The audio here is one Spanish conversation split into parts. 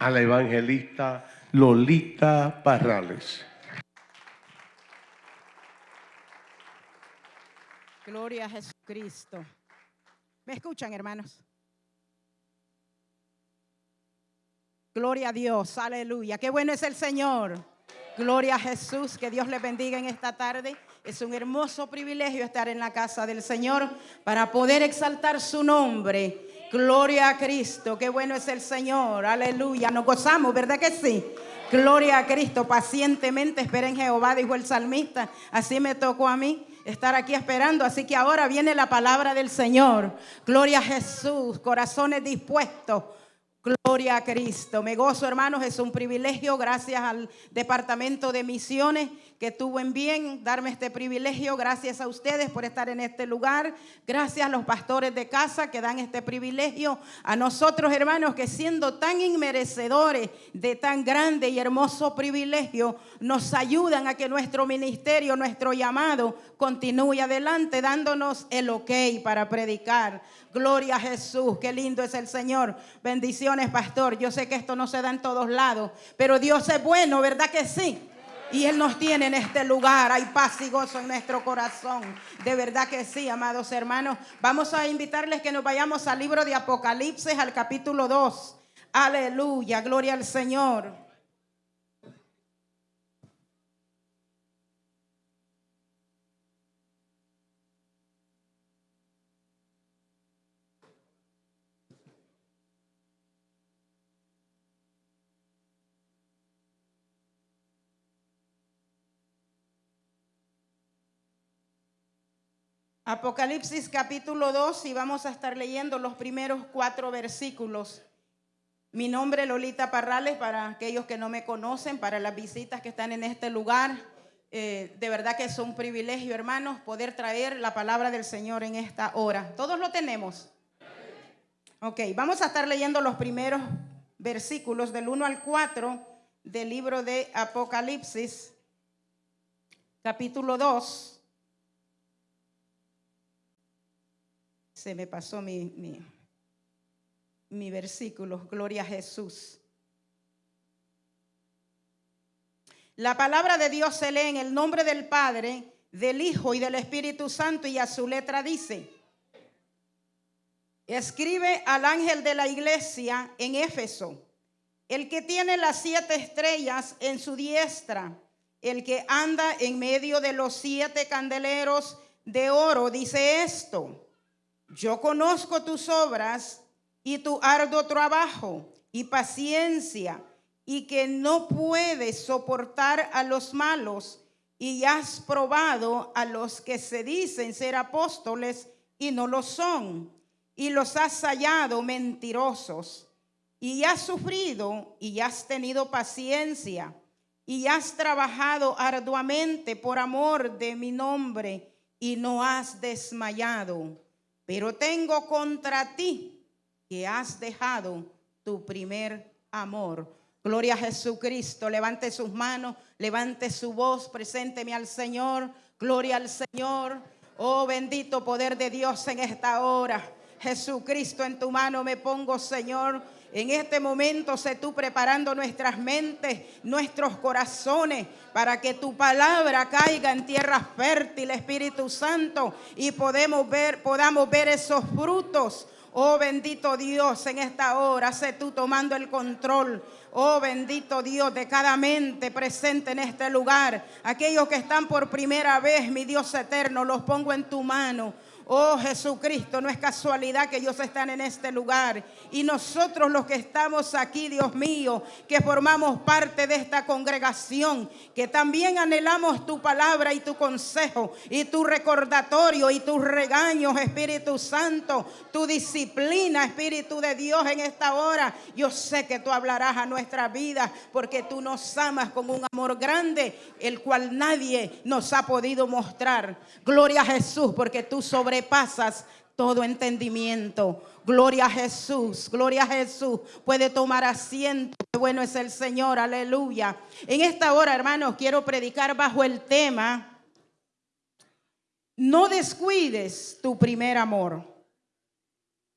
a la evangelista Lolita Parrales. Gloria a Jesucristo. ¿Me escuchan, hermanos? Gloria a Dios, aleluya. Qué bueno es el Señor. Gloria a Jesús, que Dios le bendiga en esta tarde. Es un hermoso privilegio estar en la casa del Señor para poder exaltar su nombre. Gloria a Cristo, qué bueno es el Señor. Aleluya, nos gozamos, ¿verdad que sí? Gloria a Cristo, pacientemente esperen Jehová, dijo el salmista. Así me tocó a mí estar aquí esperando. Así que ahora viene la palabra del Señor. Gloria a Jesús, corazones dispuestos Gloria a Cristo. Me gozo, hermanos, es un privilegio, gracias al Departamento de Misiones que tuvo en bien darme este privilegio. Gracias a ustedes por estar en este lugar. Gracias a los pastores de casa que dan este privilegio. A nosotros, hermanos, que siendo tan inmerecedores de tan grande y hermoso privilegio, nos ayudan a que nuestro ministerio, nuestro llamado, continúe adelante, dándonos el ok para predicar. Gloria a Jesús, qué lindo es el Señor. Bendiciones, pastor. Yo sé que esto no se da en todos lados, pero Dios es bueno, ¿verdad que sí? Y Él nos tiene en este lugar. Hay paz y gozo en nuestro corazón. De verdad que sí, amados hermanos. Vamos a invitarles que nos vayamos al libro de Apocalipsis, al capítulo 2. Aleluya, gloria al Señor. Apocalipsis capítulo 2 y vamos a estar leyendo los primeros cuatro versículos. Mi nombre es Lolita Parrales para aquellos que no me conocen, para las visitas que están en este lugar. Eh, de verdad que es un privilegio, hermanos, poder traer la palabra del Señor en esta hora. ¿Todos lo tenemos? Ok, vamos a estar leyendo los primeros versículos del 1 al 4 del libro de Apocalipsis, capítulo 2. Se me pasó mi, mi, versículo, gloria a Jesús. La palabra de Dios se lee en el nombre del Padre, del Hijo y del Espíritu Santo y a su letra dice, escribe al ángel de la iglesia en Éfeso, el que tiene las siete estrellas en su diestra, el que anda en medio de los siete candeleros de oro, dice esto yo conozco tus obras y tu arduo trabajo y paciencia y que no puedes soportar a los malos y has probado a los que se dicen ser apóstoles y no lo son y los has hallado mentirosos y has sufrido y has tenido paciencia y has trabajado arduamente por amor de mi nombre y no has desmayado. Pero tengo contra ti que has dejado tu primer amor. Gloria a Jesucristo. Levante sus manos, levante su voz, presénteme al Señor. Gloria al Señor. Oh bendito poder de Dios en esta hora. Jesucristo, en tu mano me pongo, Señor. En este momento sé tú preparando nuestras mentes, nuestros corazones, para que tu palabra caiga en tierra fértil, Espíritu Santo, y podemos ver, podamos ver esos frutos. Oh bendito Dios, en esta hora sé tú tomando el control. Oh bendito Dios de cada mente presente en este lugar. Aquellos que están por primera vez, mi Dios eterno, los pongo en tu mano. Oh Jesucristo, no es casualidad que ellos están en este lugar. Y nosotros los que estamos aquí, Dios mío, que formamos parte de esta congregación, que también anhelamos tu palabra y tu consejo y tu recordatorio y tus regaños, Espíritu Santo, tu disciplina, Espíritu de Dios en esta hora. Yo sé que tú hablarás a nuestra vida porque tú nos amas con un amor grande, el cual nadie nos ha podido mostrar. Gloria a Jesús porque tú sobre pasas todo entendimiento. Gloria a Jesús, gloria a Jesús. Puede tomar asiento. Qué bueno es el Señor, aleluya. En esta hora, hermanos, quiero predicar bajo el tema, no descuides tu primer amor.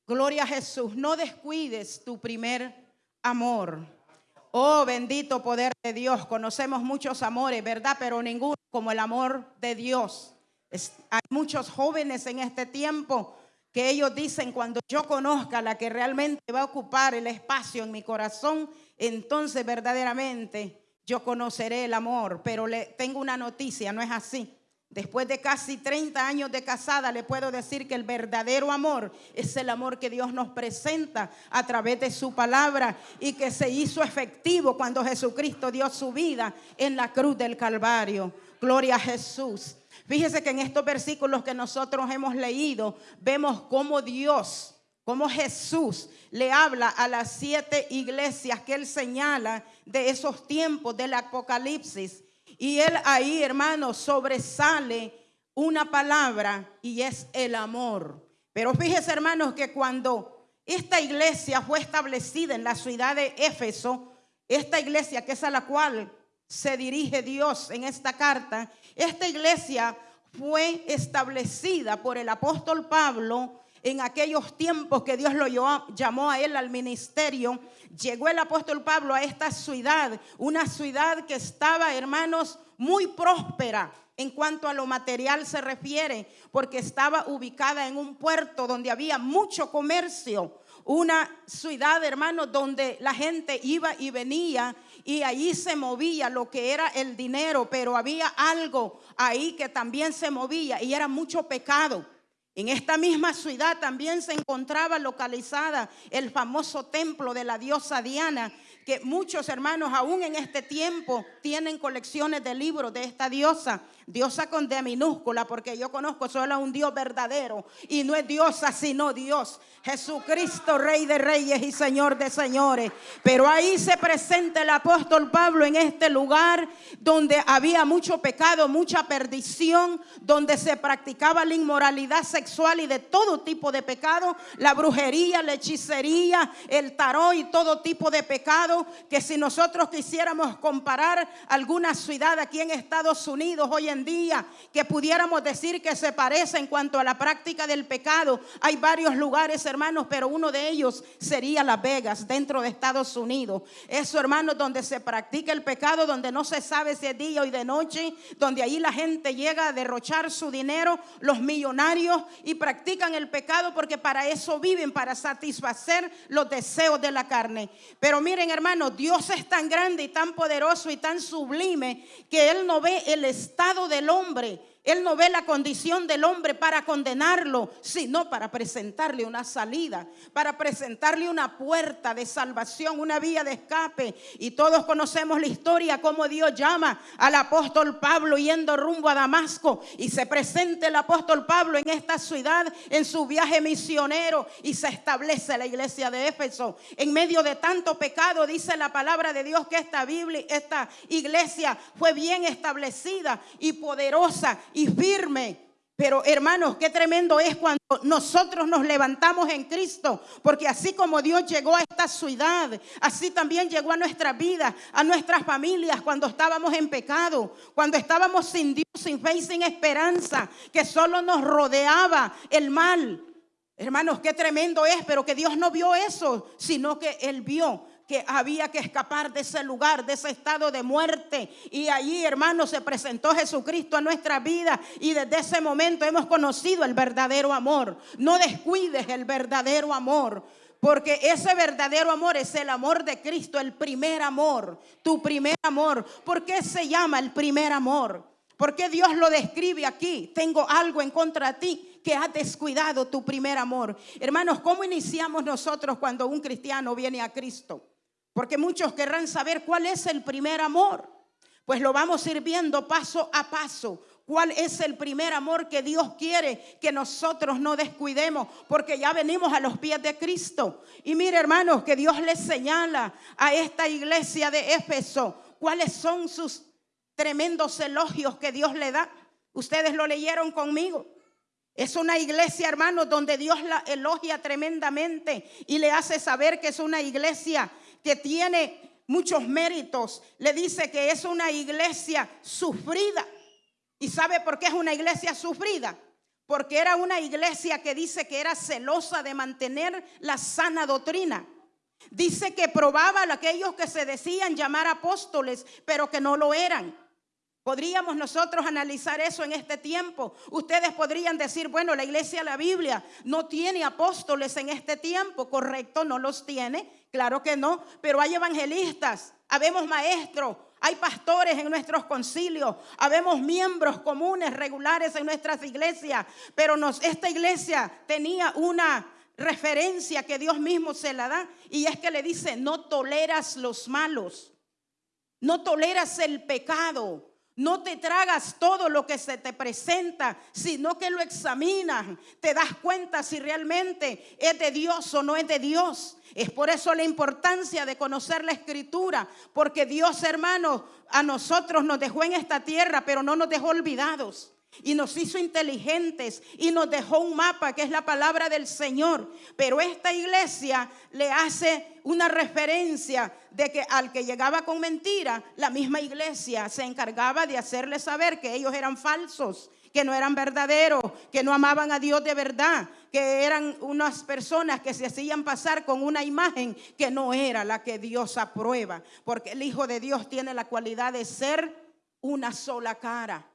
Gloria a Jesús, no descuides tu primer amor. Oh, bendito poder de Dios. Conocemos muchos amores, ¿verdad? Pero ninguno como el amor de Dios. Hay muchos jóvenes en este tiempo que ellos dicen, cuando yo conozca la que realmente va a ocupar el espacio en mi corazón, entonces verdaderamente yo conoceré el amor. Pero le tengo una noticia, no es así. Después de casi 30 años de casada, le puedo decir que el verdadero amor es el amor que Dios nos presenta a través de su palabra y que se hizo efectivo cuando Jesucristo dio su vida en la cruz del Calvario. Gloria a Jesús. Fíjese que en estos versículos que nosotros hemos leído, vemos cómo Dios, cómo Jesús le habla a las siete iglesias que él señala de esos tiempos del Apocalipsis. Y él ahí, hermano, sobresale una palabra y es el amor. Pero fíjese, hermanos, que cuando esta iglesia fue establecida en la ciudad de Éfeso, esta iglesia que es a la cual se dirige Dios en esta carta, esta iglesia fue establecida por el apóstol Pablo en aquellos tiempos que Dios lo llamó- a él al ministerio. Llegó el apóstol Pablo a esta ciudad, una ciudad que estaba, hermanos, muy próspera en cuanto a lo material se refiere, porque estaba ubicada en un puerto donde había mucho comercio, una ciudad, hermanos, donde la gente iba y venía y allí se movía lo que era el dinero, pero había algo ahí que también se movía y era mucho pecado. En esta misma ciudad también se encontraba localizada el famoso templo de la diosa Diana, que muchos hermanos aún en este tiempo tienen colecciones de libros de esta diosa, diosa con D minúscula, porque yo conozco solo a un Dios verdadero y no es diosa sino Dios, Jesucristo, Rey de Reyes y Señor de Señores. Pero ahí se presenta el apóstol Pablo en este lugar donde había mucho pecado, mucha perdición, donde se practicaba la inmoralidad sexual y de todo tipo de pecado, la brujería, la hechicería, el tarot y todo tipo de pecado, que si nosotros quisiéramos comparar alguna ciudad aquí en Estados Unidos hoy en día, que pudiéramos decir que se parece en cuanto a la práctica del pecado, hay varios lugares, hermanos, pero uno de ellos sería Las Vegas, dentro de Estados Unidos. Eso, hermanos, donde se practica el pecado, donde no se sabe si es día o de noche, donde ahí la gente llega a derrochar su dinero, los millonarios, y practican el pecado porque para eso viven, para satisfacer los deseos de la carne. Pero miren, hermanos, Dios es tan grande y tan poderoso y tan sublime que Él no ve el estado del hombre. Él no ve la condición del hombre para condenarlo, sino para presentarle una salida, para presentarle una puerta de salvación, una vía de escape. Y todos conocemos la historia, cómo Dios llama al apóstol Pablo yendo rumbo a Damasco. Y se presenta el apóstol Pablo en esta ciudad, en su viaje misionero, y se establece la iglesia de Éfeso. En medio de tanto pecado, dice la palabra de Dios que esta Biblia, esta iglesia fue bien establecida y poderosa y firme. Pero hermanos, qué tremendo es cuando nosotros nos levantamos en Cristo, porque así como Dios llegó a esta ciudad, así también llegó a nuestra vida, a nuestras familias cuando estábamos en pecado, cuando estábamos sin Dios, sin fe y sin esperanza, que solo nos rodeaba el mal. Hermanos, qué tremendo es, pero que Dios no vio eso, sino que Él vio que había que escapar de ese lugar, de ese estado de muerte. Y allí, hermanos, se presentó Jesucristo a nuestra vida y desde ese momento hemos conocido el verdadero amor. No descuides el verdadero amor. Porque ese verdadero amor es el amor de Cristo, el primer amor, tu primer amor. ¿Por qué se llama el primer amor? ¿Por qué Dios lo describe aquí? Tengo algo en contra de ti que has descuidado tu primer amor. Hermanos, ¿cómo iniciamos nosotros cuando un cristiano viene a Cristo? Porque muchos querrán saber cuál es el primer amor. Pues lo vamos a ir viendo paso a paso. ¿Cuál es el primer amor que Dios quiere que nosotros no descuidemos? Porque ya venimos a los pies de Cristo. Y mire, hermanos, que Dios les señala a esta iglesia de Éfeso cuáles son sus tremendos elogios que Dios le da. Ustedes lo leyeron conmigo. Es una iglesia, hermanos, donde Dios la elogia tremendamente y le hace saber que es una iglesia que tiene muchos méritos. Le dice que es una iglesia sufrida. ¿Y sabe por qué es una iglesia sufrida? Porque era una iglesia que dice que era celosa de mantener la sana doctrina. Dice que probaba a aquellos que se decían llamar apóstoles, pero que no lo eran. Podríamos nosotros analizar eso en este tiempo. Ustedes podrían decir, bueno, la iglesia, la Biblia no tiene apóstoles en este tiempo, correcto, no los tiene, claro que no, pero hay evangelistas, habemos maestros, hay pastores en nuestros concilios, habemos miembros comunes, regulares en nuestras iglesias, pero esta iglesia tenía una referencia que Dios mismo se la da y es que le dice, no toleras los malos, no toleras el pecado. No te tragas todo lo que se te presenta, sino que lo examinas. Te das cuenta si realmente es de Dios o no es de Dios. Es por eso la importancia de conocer la escritura, porque Dios, hermano, a nosotros nos dejó en esta tierra, pero no nos dejó olvidados. Y nos hizo inteligentes y nos dejó un mapa que es la palabra del Señor. Pero esta iglesia le hace una referencia de que al que llegaba con mentira, la misma iglesia se encargaba de hacerle saber que ellos eran falsos, que no eran verdaderos, que no amaban a Dios de verdad, que eran unas personas que se hacían pasar con una imagen que no era la que Dios aprueba. Porque el Hijo de Dios tiene la cualidad de ser una sola cara.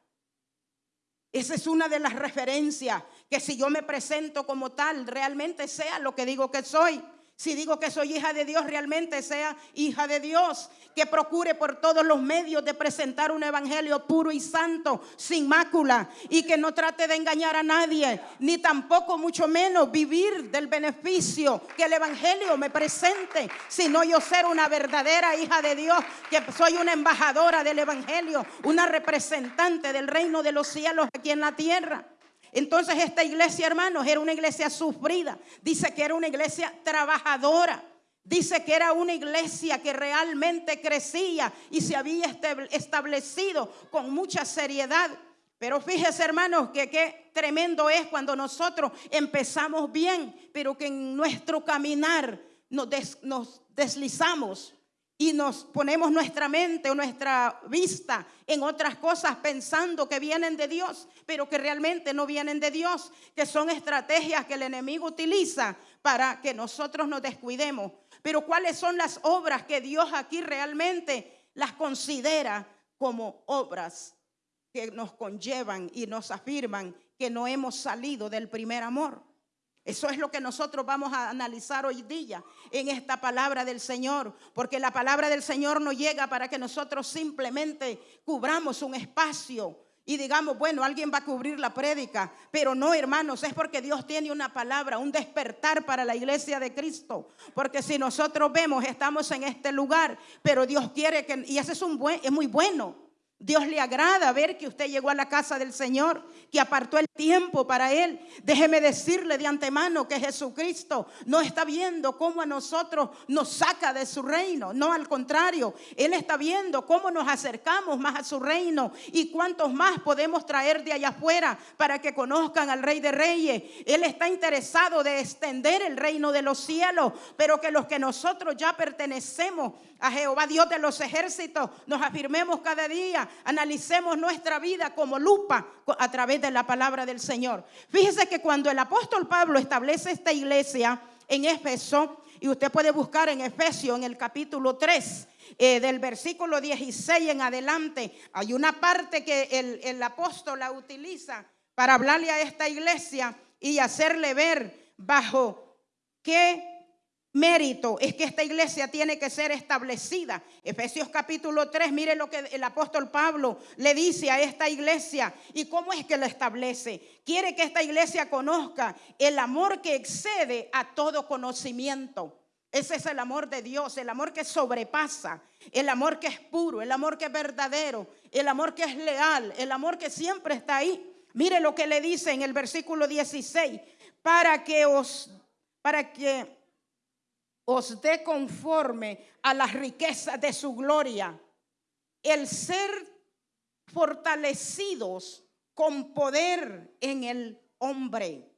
Esa es una de las referencias, que si yo me presento como tal, realmente sea lo que digo que soy. Si digo que soy hija de Dios, realmente sea hija de Dios. Que procure por todos los medios de presentar un evangelio puro y santo, sin mácula. Y que no trate de engañar a nadie, ni tampoco mucho menos vivir del beneficio que el evangelio me presente, sino yo ser una verdadera hija de Dios, que soy una embajadora del evangelio, una representante del reino de los cielos aquí en la tierra. Entonces esta iglesia, hermanos, era una iglesia sufrida. Dice que era una iglesia trabajadora. Dice que era una iglesia que realmente crecía y se había establecido con mucha seriedad. Pero fíjese, hermanos, que qué tremendo es cuando nosotros empezamos bien, pero que en nuestro caminar nos, nos deslizamos y nos ponemos nuestra mente o nuestra vista en otras cosas pensando que vienen de Dios, pero que realmente no vienen de Dios, que son estrategias que el enemigo utiliza para que nosotros nos descuidemos. Pero cuáles son las obras que Dios aquí realmente las considera como obras que nos conllevan y nos afirman que no hemos salido del primer amor. Eso es lo que nosotros vamos a analizar hoy día en esta palabra del Señor, porque la palabra del Señor no llega para que nosotros simplemente cubramos un espacio y digamos, bueno, alguien va a cubrir la prédica, pero no, hermanos, es porque Dios tiene una palabra, un despertar para la iglesia de Cristo, porque si nosotros vemos, estamos en este lugar, pero Dios quiere que, y ese es, un buen, es muy bueno, Dios le agrada ver que usted llegó a la casa del Señor, que apartó el tiempo para Él. Déjeme decirle de antemano que Jesucristo no está viendo cómo a nosotros nos saca de su reino. No, al contrario, Él está viendo cómo nos acercamos más a su reino y cuántos más podemos traer de allá afuera para que conozcan al Rey de Reyes. Él está interesado de extender el reino de los cielos, pero que los que nosotros ya pertenecemos a Jehová, Dios de los ejércitos, nos afirmemos cada día analicemos nuestra vida como lupa a través de la palabra del Señor. Fíjese que cuando el apóstol Pablo establece esta iglesia en Éfeso, y usted puede buscar en Efesio en el capítulo 3, eh, del versículo 16 en adelante, hay una parte que el, el apóstol la utiliza para hablarle a esta iglesia y hacerle ver bajo qué mérito es que esta iglesia tiene que ser establecida. Efesios capítulo 3, mire lo que el apóstol Pablo le dice a esta iglesia y cómo es que lo establece. Quiere que esta iglesia conozca el amor que excede a todo conocimiento. Ese es el amor de Dios, el amor que sobrepasa, el amor que es puro, el amor que es verdadero, el amor que es leal, el amor que siempre está ahí. Mire lo que le dice en el versículo 16, para que os para que os dé conforme a las riquezas de su gloria, el ser fortalecidos con poder en el hombre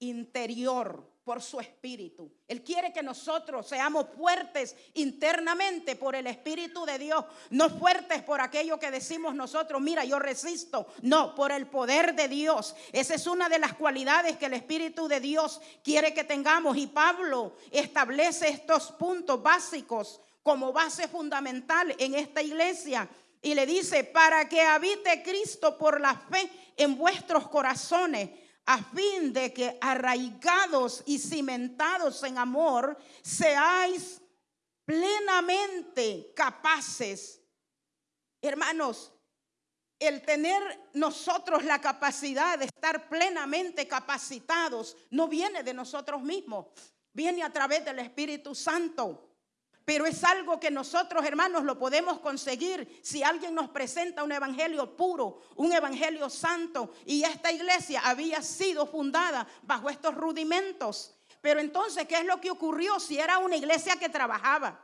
interior por su espíritu. Él quiere que nosotros seamos fuertes internamente por el espíritu de Dios, no fuertes por aquello que decimos nosotros, mira, yo resisto, no, por el poder de Dios. Esa es una de las cualidades que el espíritu de Dios quiere que tengamos y Pablo establece estos puntos básicos como base fundamental en esta iglesia y le dice, para que habite Cristo por la fe en vuestros corazones a fin de que arraigados y cimentados en amor, seáis plenamente capaces. Hermanos, el tener nosotros la capacidad de estar plenamente capacitados no viene de nosotros mismos, viene a través del Espíritu Santo. Pero es algo que nosotros, hermanos, lo podemos conseguir si alguien nos presenta un evangelio puro, un evangelio santo. Y esta iglesia había sido fundada bajo estos rudimentos. Pero entonces, ¿qué es lo que ocurrió si era una iglesia que trabajaba?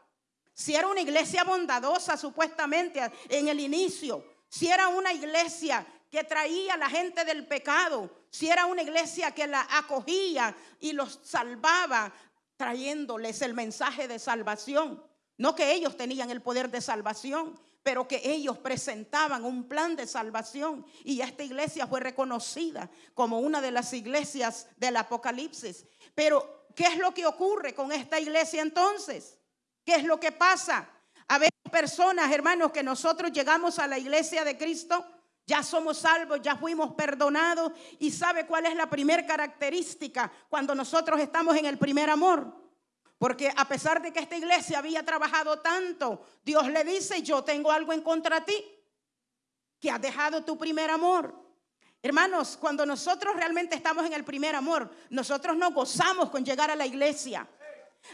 Si era una iglesia bondadosa, supuestamente, en el inicio. Si era una iglesia que traía a la gente del pecado. Si era una iglesia que la acogía y los salvaba trayéndoles el mensaje de salvación. No que ellos tenían el poder de salvación, pero que ellos presentaban un plan de salvación. Y esta iglesia fue reconocida como una de las iglesias del Apocalipsis. Pero, ¿qué es lo que ocurre con esta iglesia entonces? ¿Qué es lo que pasa? A ver, personas, hermanos, que nosotros llegamos a la iglesia de Cristo, ya somos salvos, ya fuimos perdonados. ¿Y sabe cuál es la primera característica cuando nosotros estamos en el primer amor? Porque a pesar de que esta iglesia había trabajado tanto, Dios le dice, yo tengo algo en contra ti, que has dejado tu primer amor. Hermanos, cuando nosotros realmente estamos en el primer amor, nosotros nos gozamos con llegar a la iglesia.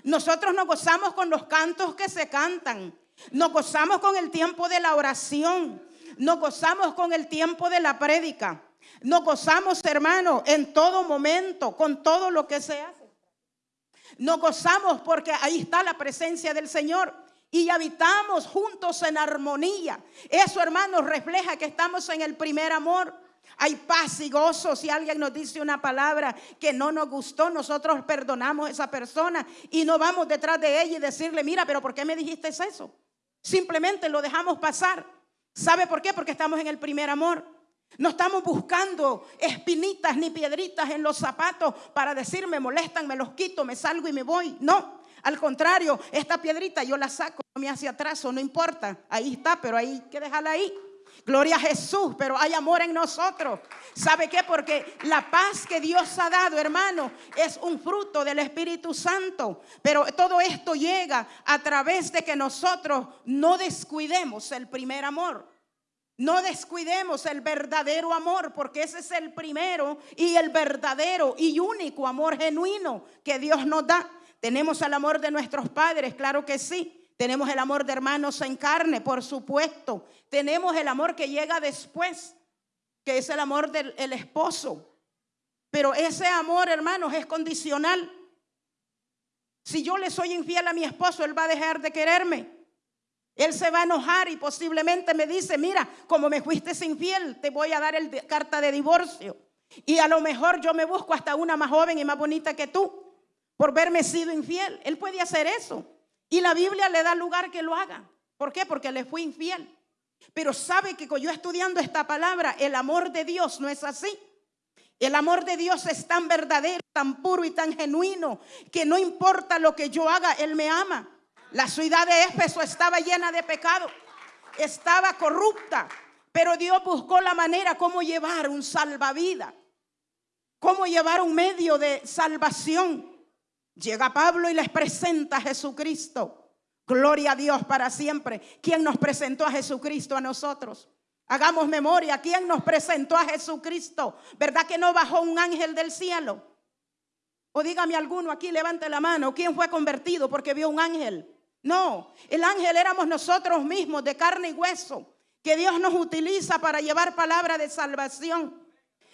Nosotros nos gozamos con los cantos que se cantan. Nos gozamos con el tiempo de la oración. Nos gozamos con el tiempo de la prédica. Nos gozamos, hermano, en todo momento, con todo lo que se hace. Nos gozamos porque ahí está la presencia del Señor y habitamos juntos en armonía. Eso, hermanos, refleja que estamos en el primer amor. Hay paz y gozo. Si alguien nos dice una palabra que no nos gustó, nosotros perdonamos a esa persona y no vamos detrás de ella y decirle, mira, pero ¿por qué me dijiste eso? Simplemente lo dejamos pasar. ¿Sabe por qué? Porque estamos en el primer amor. No estamos buscando espinitas ni piedritas en los zapatos para decir me molestan, me los quito, me salgo y me voy. No, al contrario, esta piedrita yo la saco, me hace atrás, no importa. Ahí está, pero hay que dejarla ahí. Gloria a Jesús, pero hay amor en nosotros. ¿Sabe qué? Porque la paz que Dios ha dado, hermano, es un fruto del Espíritu Santo. Pero todo esto llega a través de que nosotros no descuidemos el primer amor. No descuidemos el verdadero amor, porque ese es el primero y el verdadero y único amor genuino que Dios nos da. Tenemos el amor de nuestros padres, claro que sí. Tenemos el amor de hermanos en carne, por supuesto. Tenemos el amor que llega después, que es el amor del esposo. Pero ese amor, hermanos, es condicional. Si yo le soy infiel a mi esposo, él va a dejar de quererme. Él se va a enojar y posiblemente me dice, mira, como me fuiste infiel, te voy a dar el carta de divorcio. Y a lo mejor yo me busco hasta una más joven y más bonita que tú por verme sido infiel. Él puede hacer eso. Y la Biblia le da lugar que lo haga. ¿Por qué? Porque le fue infiel. Pero sabe que yo estudiando esta palabra, el amor de Dios no es así. El amor de Dios es tan verdadero, tan puro y tan genuino que no importa lo que yo haga, Él me ama. La ciudad de Éfeso estaba llena de pecado, estaba corrupta, pero Dios buscó la manera cómo llevar un salvavidas, cómo llevar un medio de salvación. Llega Pablo y les presenta a Jesucristo. Gloria a Dios para siempre. ¿Quién nos presentó a Jesucristo a nosotros? Hagamos memoria. ¿Quién nos presentó a Jesucristo? ¿Verdad que no bajó un ángel del cielo? O dígame alguno aquí, levante la mano. ¿Quién fue convertido porque vio un ángel? No, el ángel éramos nosotros mismos de carne y hueso, que Dios nos utiliza para llevar palabra de salvación.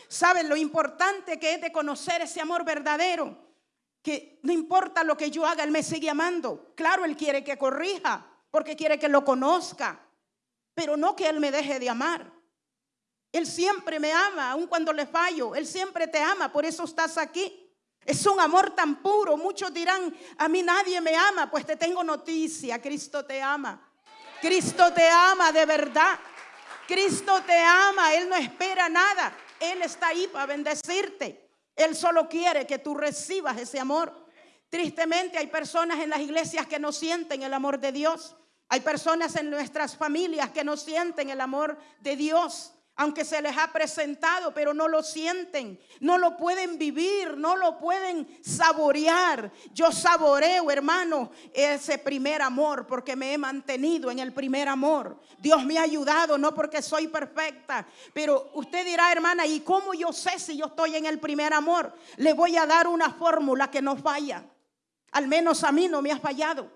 ¿Saben lo importante que es de conocer ese amor verdadero? Que no importa lo que yo haga, Él me sigue amando. Claro, Él quiere que corrija, porque quiere que lo conozca, pero no que Él me deje de amar. Él siempre me ama, aun cuando le fallo. Él siempre te ama, por eso estás aquí. Es un amor tan puro. Muchos dirán, a mí nadie me ama. Pues te tengo noticia, Cristo te ama. Cristo te ama de verdad. Cristo te ama. Él no espera nada. Él está ahí para bendecirte. Él solo quiere que tú recibas ese amor. Tristemente hay personas en las iglesias que no sienten el amor de Dios. Hay personas en nuestras familias que no sienten el amor de Dios aunque se les ha presentado, pero no lo sienten, no lo pueden vivir, no lo pueden saborear. Yo saboreo, hermano, ese primer amor porque me he mantenido en el primer amor. Dios me ha ayudado, no porque soy perfecta, pero usted dirá, hermana, ¿y cómo yo sé si yo estoy en el primer amor? Le voy a dar una fórmula que no falla. Al menos a mí no me ha fallado.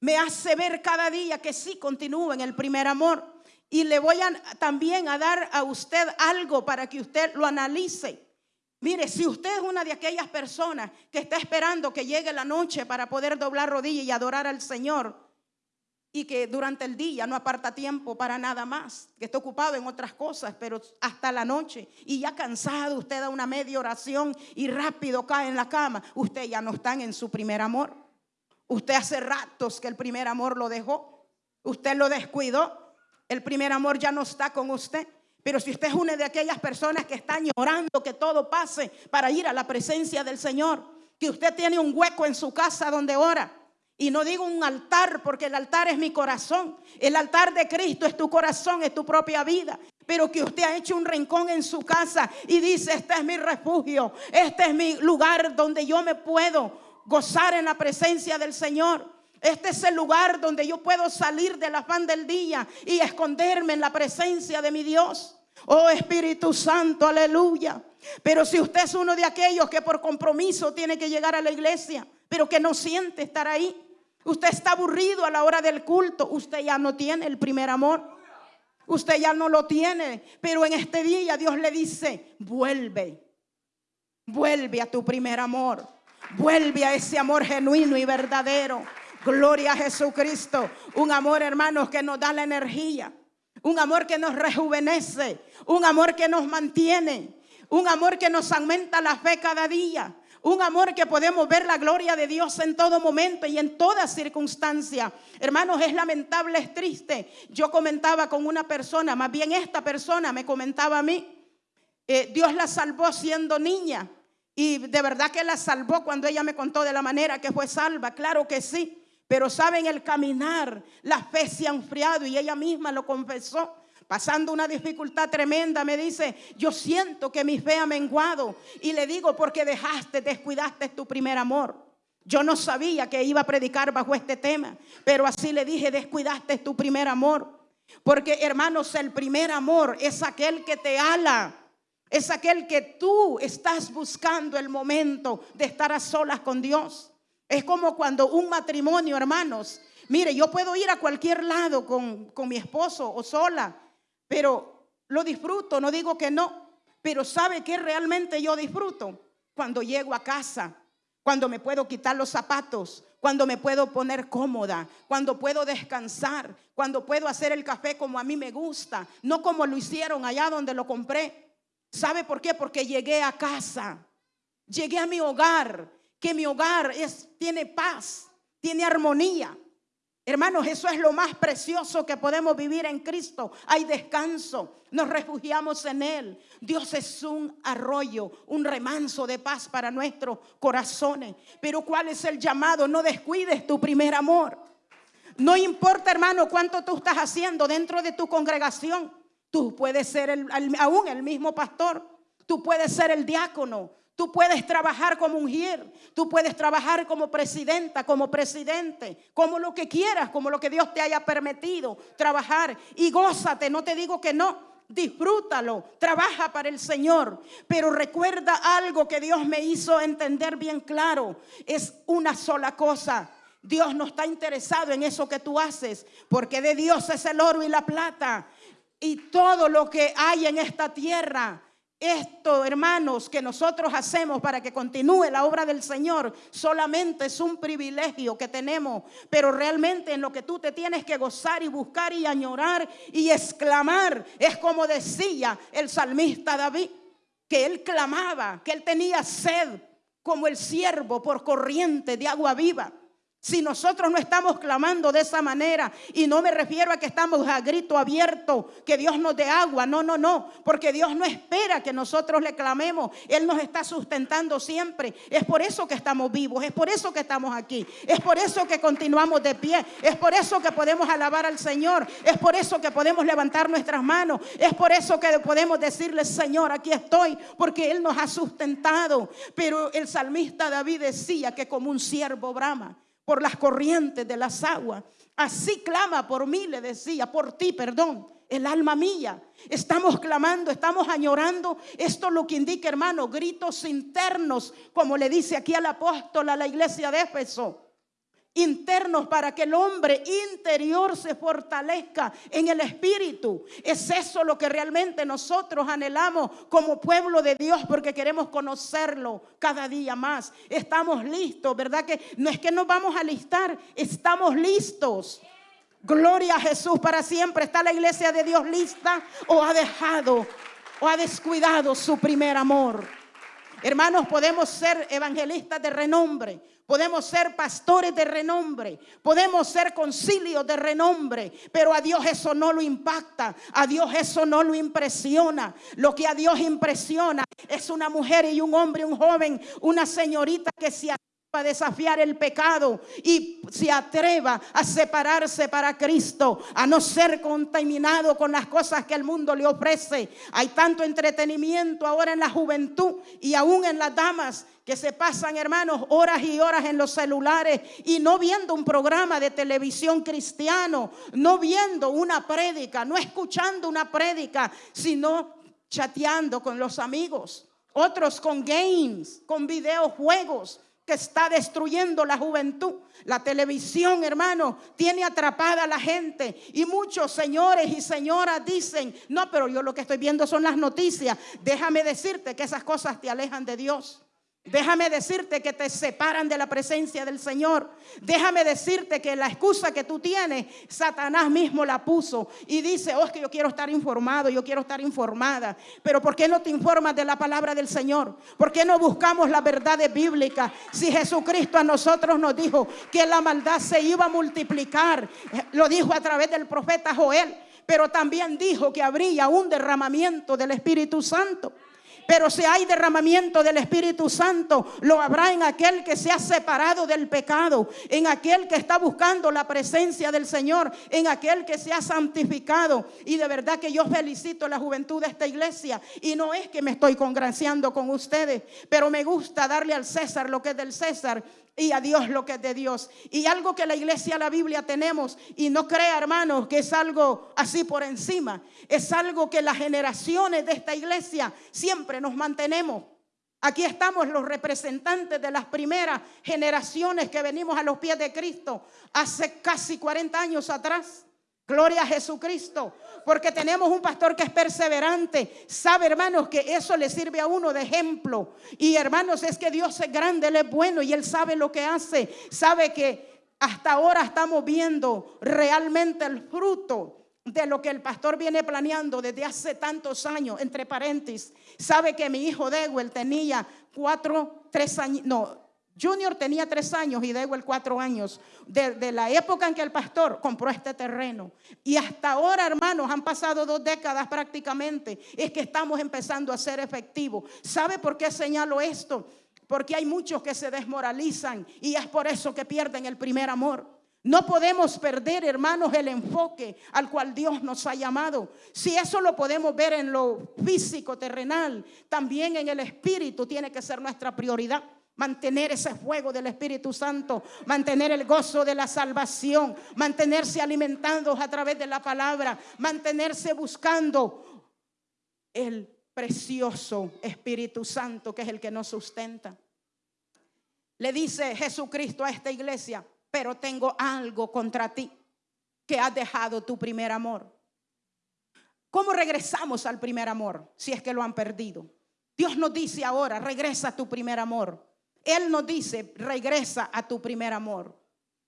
Me hace ver cada día que sí continúo en el primer amor. Y le voy a, también a dar a usted algo para que usted lo analice. Mire, si usted es una de aquellas personas que está esperando que llegue la noche para poder doblar rodillas y adorar al Señor, y que durante el día no aparta tiempo para nada más, que está ocupado en otras cosas, pero hasta la noche, y ya cansado, usted da una media oración y rápido cae en la cama, usted ya no está en su primer amor. Usted hace ratos que el primer amor lo dejó, usted lo descuidó, el primer amor ya no está con usted. Pero si usted es una de aquellas personas que están llorando que todo pase para ir a la presencia del Señor, que usted tiene un hueco en su casa donde ora, y no digo un altar, porque el altar es mi corazón. El altar de Cristo es tu corazón, es tu propia vida. Pero que usted ha hecho un rincón en su casa y dice, este es mi refugio, este es mi lugar donde yo me puedo gozar en la presencia del Señor. Este es el lugar donde yo puedo salir del afán del día y esconderme en la presencia de mi Dios. Oh Espíritu Santo, aleluya. Pero si usted es uno de aquellos que por compromiso tiene que llegar a la iglesia, pero que no siente estar ahí, usted está aburrido a la hora del culto, usted ya no tiene el primer amor. Usted ya no lo tiene, pero en este día Dios le dice, vuelve, vuelve a tu primer amor, vuelve a ese amor genuino y verdadero. Gloria a Jesucristo. Un amor, hermanos, que nos da la energía. Un amor que nos rejuvenece. Un amor que nos mantiene. Un amor que nos aumenta la fe cada día. Un amor que podemos ver la gloria de Dios en todo momento y en toda circunstancia. Hermanos, es lamentable, es triste. Yo comentaba con una persona, más bien esta persona me comentaba a mí. Eh, Dios la salvó siendo niña. Y de verdad que la salvó cuando ella me contó de la manera que fue salva. Claro que sí. Pero saben, el caminar, la fe se ha enfriado y ella misma lo confesó. Pasando una dificultad tremenda, me dice, yo siento que mi fe ha menguado. Y le digo, porque dejaste, descuidaste tu primer amor. Yo no sabía que iba a predicar bajo este tema, pero así le dije, descuidaste tu primer amor. Porque hermanos, el primer amor es aquel que te ala. Es aquel que tú estás buscando el momento de estar a solas con Dios. Es como cuando un matrimonio, hermanos, mire, yo puedo ir a cualquier lado con, con mi esposo o sola, pero lo disfruto, no digo que no, pero ¿sabe qué realmente yo disfruto? Cuando llego a casa, cuando me puedo quitar los zapatos, cuando me puedo poner cómoda, cuando puedo descansar, cuando puedo hacer el café como a mí me gusta, no como lo hicieron allá donde lo compré. ¿Sabe por qué? Porque llegué a casa, llegué a mi hogar, que mi hogar es, tiene paz, tiene armonía. Hermanos, eso es lo más precioso que podemos vivir en Cristo. Hay descanso, nos refugiamos en Él. Dios es un arroyo, un remanso de paz para nuestros corazones. Pero ¿cuál es el llamado? No descuides tu primer amor. No importa, hermano, cuánto tú estás haciendo dentro de tu congregación. Tú puedes ser aún el mismo pastor. Tú puedes ser el diácono. Tú puedes trabajar como ungir, tú puedes trabajar como presidenta, como presidente, como lo que quieras, como lo que Dios te haya permitido trabajar. Y gózate, no te digo que no, disfrútalo, trabaja para el Señor. Pero recuerda algo que Dios me hizo entender bien claro, es una sola cosa. Dios no está interesado en eso que tú haces, porque de Dios es el oro y la plata. Y todo lo que hay en esta tierra esto, hermanos, que nosotros hacemos para que continúe la obra del Señor, solamente es un privilegio que tenemos, pero realmente en lo que tú te tienes que gozar y buscar y añorar y exclamar, es como decía el salmista David, que él clamaba, que él tenía sed como el siervo por corriente de agua viva. Si nosotros no estamos clamando de esa manera, y no me refiero a que estamos a grito abierto, que Dios nos dé agua, no, no, no, porque Dios no espera que nosotros le clamemos, Él nos está sustentando siempre. Es por eso que estamos vivos, es por eso que estamos aquí, es por eso que continuamos de pie, es por eso que podemos alabar al Señor, es por eso que podemos levantar nuestras manos, es por eso que podemos decirle, Señor, aquí estoy, porque Él nos ha sustentado. Pero el salmista David decía que como un siervo brama por las corrientes de las aguas. Así clama por mí, le decía, por ti, perdón, el alma mía. Estamos clamando, estamos añorando. Esto es lo que indica, hermano, gritos internos, como le dice aquí al apóstol a la iglesia de Éfeso internos para que el hombre interior se fortalezca en el espíritu. Es eso lo que realmente nosotros anhelamos como pueblo de Dios porque queremos conocerlo cada día más. Estamos listos, ¿verdad? Que no es que nos vamos a listar, estamos listos. Gloria a Jesús para siempre. ¿Está la iglesia de Dios lista o ha dejado o ha descuidado su primer amor? Hermanos, podemos ser evangelistas de renombre, podemos ser pastores de renombre, podemos ser concilios de renombre, pero a Dios eso no lo impacta, a Dios eso no lo impresiona. Lo que a Dios impresiona es una mujer y un hombre, un joven, una señorita que se a desafiar el pecado y se atreva a separarse para Cristo, a no ser contaminado con las cosas que el mundo le ofrece. Hay tanto entretenimiento ahora en la juventud y aún en las damas que se pasan, hermanos, horas y horas en los celulares y no viendo un programa de televisión cristiano, no viendo una prédica, no escuchando una prédica, sino chateando con los amigos. Otros con games, con videojuegos, que está destruyendo la juventud. La televisión, hermano, tiene atrapada a la gente. Y muchos señores y señoras dicen, no, pero yo lo que estoy viendo son las noticias. Déjame decirte que esas cosas te alejan de Dios. Déjame decirte que te separan de la presencia del Señor. Déjame decirte que la excusa que tú tienes, Satanás mismo la puso y dice, oh, es que yo quiero estar informado, yo quiero estar informada. Pero ¿por qué no te informas de la palabra del Señor? ¿Por qué no buscamos la verdad bíblica? Si Jesucristo a nosotros nos dijo que la maldad se iba a multiplicar, lo dijo a través del profeta Joel, pero también dijo que habría un derramamiento del Espíritu Santo. Pero si hay derramamiento del Espíritu Santo, lo habrá en aquel que se ha separado del pecado, en aquel que está buscando la presencia del Señor, en aquel que se ha santificado. Y de verdad que yo felicito la juventud de esta iglesia. Y no es que me estoy congraciando con ustedes, pero me gusta darle al César lo que es del César y a Dios lo que es de Dios. Y algo que la iglesia, la Biblia tenemos, y no crea hermanos que es algo así por encima, es algo que las generaciones de esta iglesia siempre nos mantenemos. Aquí estamos los representantes de las primeras generaciones que venimos a los pies de Cristo hace casi 40 años atrás. Gloria a Jesucristo porque tenemos un pastor que es perseverante. Sabe, hermanos, que eso le sirve a uno de ejemplo. Y hermanos, es que Dios es grande, Él es bueno y Él sabe lo que hace. Sabe que hasta ahora estamos viendo realmente el fruto de lo que el pastor viene planeando desde hace tantos años, entre paréntesis. Sabe que mi hijo Dewell tenía cuatro, tres años, no, Junior tenía tres años y Dewell cuatro años, de, la época en que el pastor compró este terreno. Y hasta ahora, hermanos, han pasado dos décadas prácticamente, es que estamos empezando a ser efectivos. ¿Sabe por qué señalo esto? Porque hay muchos que se desmoralizan y es por eso que pierden el primer amor. No podemos perder, hermanos, el enfoque al cual Dios nos ha llamado. Si eso lo podemos ver en lo físico, terrenal, también en el espíritu tiene que ser nuestra prioridad. Mantener ese fuego del Espíritu Santo, mantener el gozo de la salvación, mantenerse alimentando a través de la palabra, mantenerse buscando el precioso Espíritu Santo que es el que nos sustenta. Le dice Jesucristo a esta iglesia, pero tengo algo contra ti, que has dejado tu primer amor. ¿Cómo regresamos al primer amor si es que lo han perdido? Dios nos dice ahora, regresa a tu primer amor. Él nos dice, regresa a tu primer amor.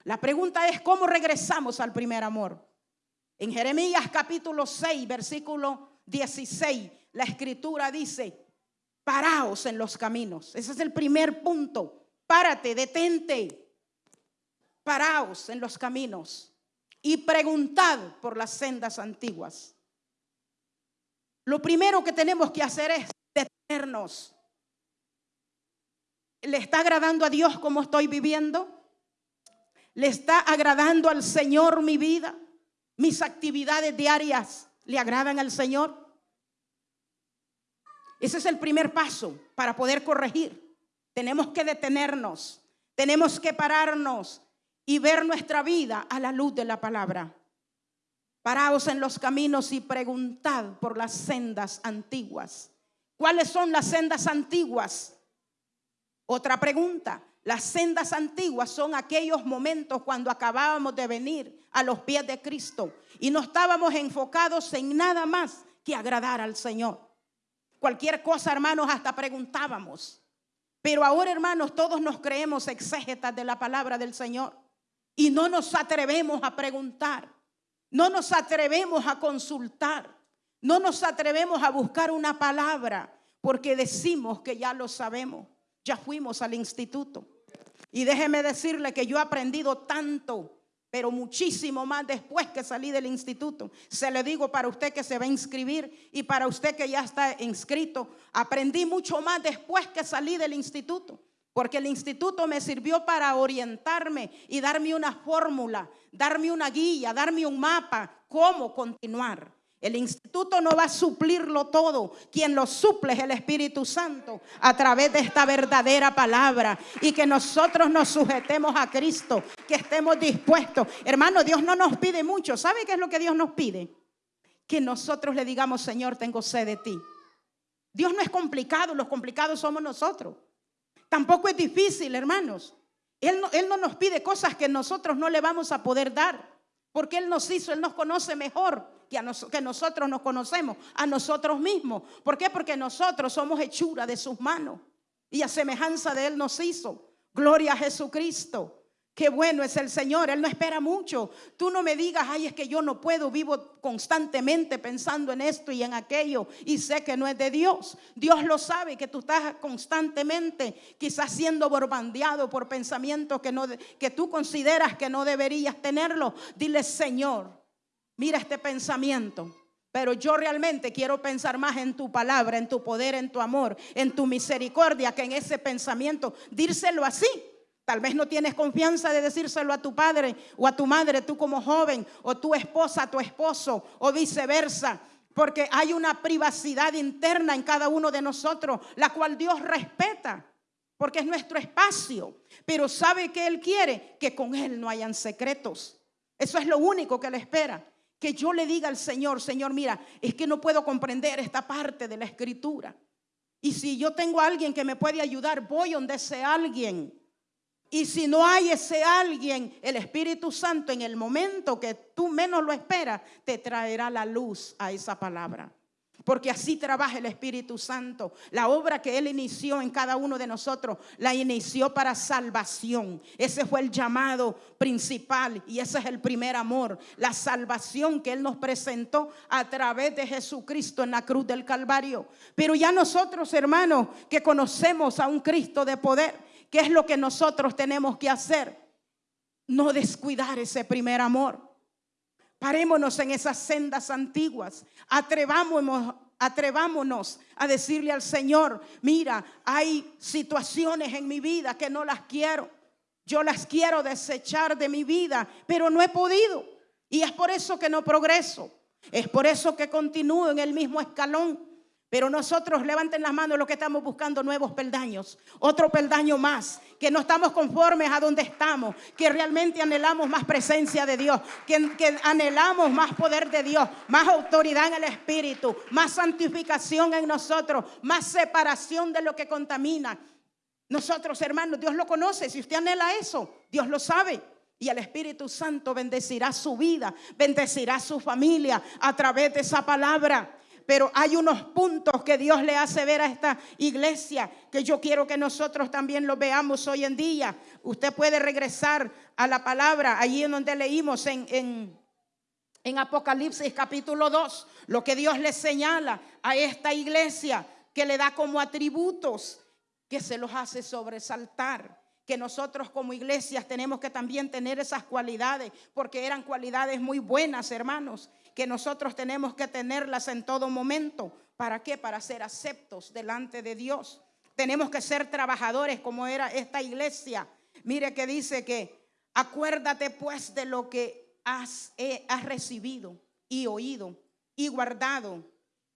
La pregunta es, ¿cómo regresamos al primer amor? En Jeremías capítulo 6, versículo 16, la escritura dice, Paraos en los caminos. Ese es el primer punto. Párate, detente. Paraos en los caminos y preguntad por las sendas antiguas. Lo primero que tenemos que hacer es detenernos. ¿Le está agradando a Dios como estoy viviendo? ¿Le está agradando al Señor mi vida? ¿Mis actividades diarias le agradan al Señor? Ese es el primer paso para poder corregir. Tenemos que detenernos, tenemos que pararnos y ver nuestra vida a la luz de la palabra. Paraos en los caminos y preguntad por las sendas antiguas. ¿Cuáles son las sendas antiguas? Otra pregunta. Las sendas antiguas son aquellos momentos cuando acabábamos de venir a los pies de Cristo y no estábamos enfocados en nada más que agradar al Señor. Cualquier cosa, hermanos, hasta preguntábamos. Pero ahora, hermanos, todos nos creemos exégetas de la palabra del Señor y no nos atrevemos a preguntar, no nos atrevemos a consultar, no nos atrevemos a buscar una palabra porque decimos que ya lo sabemos, ya fuimos al instituto. Y déjeme decirle que yo he aprendido tanto pero muchísimo más después que salí del instituto. Se le digo para usted que se va a inscribir y para usted que ya está inscrito, aprendí mucho más después que salí del instituto, porque el instituto me sirvió para orientarme y darme una fórmula, darme una guía, darme un mapa, cómo continuar. El instituto no va a suplirlo todo. Quien lo suple es el Espíritu Santo a través de esta verdadera palabra. Y que nosotros nos sujetemos a Cristo, que estemos dispuestos. Hermano, Dios no nos pide mucho. ¿Sabe qué es lo que Dios nos pide? Que nosotros le digamos, Señor, tengo sed de ti. Dios no es complicado, los complicados somos nosotros. Tampoco es difícil, hermanos. Él no, él no nos pide cosas que nosotros no le vamos a poder dar. Porque Él nos hizo, Él nos conoce mejor que, nosotros nos conocemos, a nosotros mismos. ¿Por qué? Porque nosotros somos hechura de sus manos y a semejanza de Él nos hizo. Gloria a Jesucristo. Qué bueno es el Señor, Él no espera mucho. Tú no me digas, ay, es que yo no puedo, vivo constantemente pensando en esto y en aquello y sé que no es de Dios. Dios lo sabe, que tú estás constantemente quizás siendo borbandeado por pensamientos que, no, que tú consideras que no deberías tenerlo. Dile, Señor, mira este pensamiento. Pero yo realmente quiero pensar más en tu palabra, en tu poder, en tu amor, en tu misericordia, que en ese pensamiento. Dírselo así Tal vez no tienes confianza de decírselo a tu padre o a tu madre, tú como joven, o tu esposa tu esposo, o viceversa. Porque hay una privacidad interna en cada uno de nosotros, la cual Dios respeta, porque es nuestro espacio. Pero sabe que Él quiere que con Él no hayan secretos. Eso es lo único que le espera. Que yo le diga al Señor, Señor, mira, es que no puedo comprender esta parte de la escritura. Y si yo tengo a alguien que me puede ayudar, voy donde ese alguien. Y si no hay ese alguien, el Espíritu Santo en el momento que tú menos lo esperas, te traerá la luz a esa palabra. Porque así trabaja el Espíritu Santo. La obra que Él inició en cada uno de nosotros, la inició para salvación. Ese fue el llamado principal y ese es el primer amor. La salvación que Él nos presentó a través de Jesucristo en la cruz del Calvario. Pero ya nosotros, hermanos, que conocemos a un Cristo de poder, ¿Qué es lo que nosotros tenemos que hacer? No descuidar ese primer amor. Parémonos en esas sendas antiguas. Atrevámonos, atrevámonos a decirle al Señor, mira, hay situaciones en mi vida que no las quiero. Yo las quiero desechar de mi vida, pero no he podido. Y es por eso que no progreso. Es por eso que continúo en el mismo escalón. Pero nosotros levanten las manos los que estamos buscando nuevos peldaños, otro peldaño más, que no estamos conformes a donde estamos, que realmente anhelamos más presencia de Dios, que, que anhelamos más poder de Dios, más autoridad en el Espíritu, más santificación en nosotros, más separación de lo que contamina. Nosotros, hermanos, Dios lo conoce. Si usted anhela eso, Dios lo sabe. Y el Espíritu Santo bendecirá su vida, bendecirá su familia a través de esa palabra pero hay unos puntos que Dios le hace ver a esta iglesia que yo quiero que nosotros también lo veamos hoy en día. Usted puede regresar a la palabra allí en donde leímos en, en, Apocalipsis capítulo 2, lo que Dios le señala a esta iglesia que le da como atributos, que se los hace sobresaltar que nosotros como iglesias tenemos que también tener esas cualidades, porque eran cualidades muy buenas, hermanos, que nosotros tenemos que tenerlas en todo momento. ¿Para qué? Para ser aceptos delante de Dios. Tenemos que ser trabajadores como era esta iglesia. Mire que dice que acuérdate pues de lo que has, eh, has recibido y oído y guardado